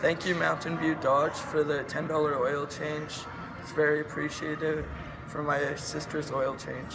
Thank you Mountain View Dodge for the $10 oil change. It's very appreciated for my sister's oil change.